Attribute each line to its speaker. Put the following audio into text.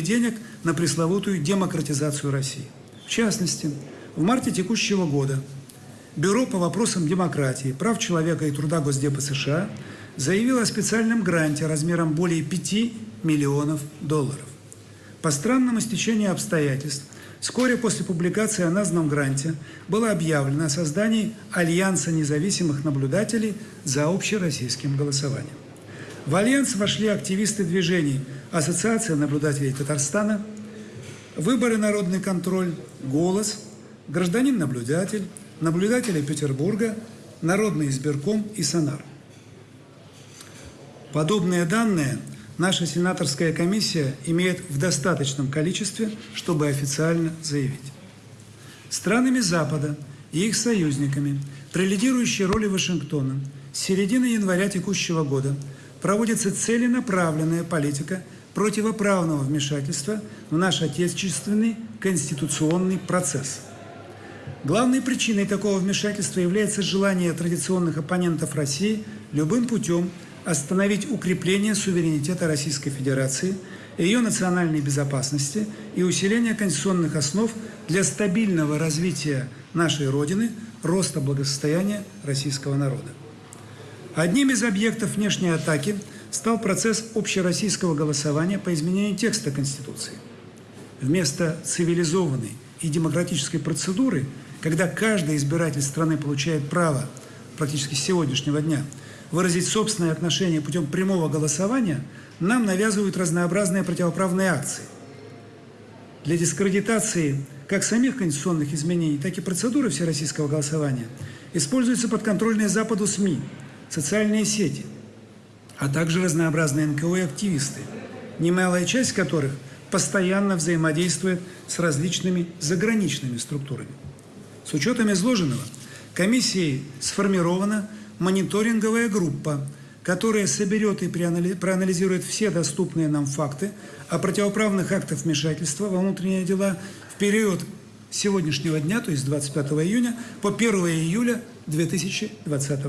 Speaker 1: денег на пресловутую демократизацию России. В частности, в марте текущего года Бюро по вопросам демократии, прав человека и труда Госдепа США заявило о специальном гранте размером более 5 миллионов долларов. По странному стечению обстоятельств, вскоре после публикации о названном гранте было объявлено о создании Альянса независимых наблюдателей за общероссийским голосованием. В Альянс вошли активисты движений Ассоциация наблюдателей Татарстана, Выборы народный контроль, Голос, Гражданин-наблюдатель, Наблюдатели Петербурга, Народный избирком и Сонар. Подобные данные наша сенаторская комиссия имеет в достаточном количестве, чтобы официально заявить. Странами Запада и их союзниками при лидирующей роли Вашингтона с середины января текущего года проводится целенаправленная политика противоправного вмешательства в наш отечественный конституционный процесс. Главной причиной такого вмешательства является желание традиционных оппонентов России любым путем остановить укрепление суверенитета Российской Федерации, ее национальной безопасности и усиление конституционных основ для стабильного развития нашей Родины, роста благосостояния российского народа. Одним из объектов внешней атаки стал процесс общероссийского голосования по изменению текста Конституции. Вместо цивилизованной и демократической процедуры, когда каждый избиратель страны получает право практически с сегодняшнего дня выразить собственное отношение путем прямого голосования, нам навязывают разнообразные противоправные акции. Для дискредитации как самих конституционных изменений, так и процедуры всероссийского голосования используются подконтрольные Западу СМИ – социальные сети, а также разнообразные НКО и активисты, немалая часть которых постоянно взаимодействует с различными заграничными структурами. С учетом изложенного, комиссией сформирована мониторинговая группа, которая соберет и проанализирует все доступные нам факты о противоправных актах вмешательства во внутренние дела в период сегодняшнего дня, то есть 25 июня, по 1 июля 2020 года.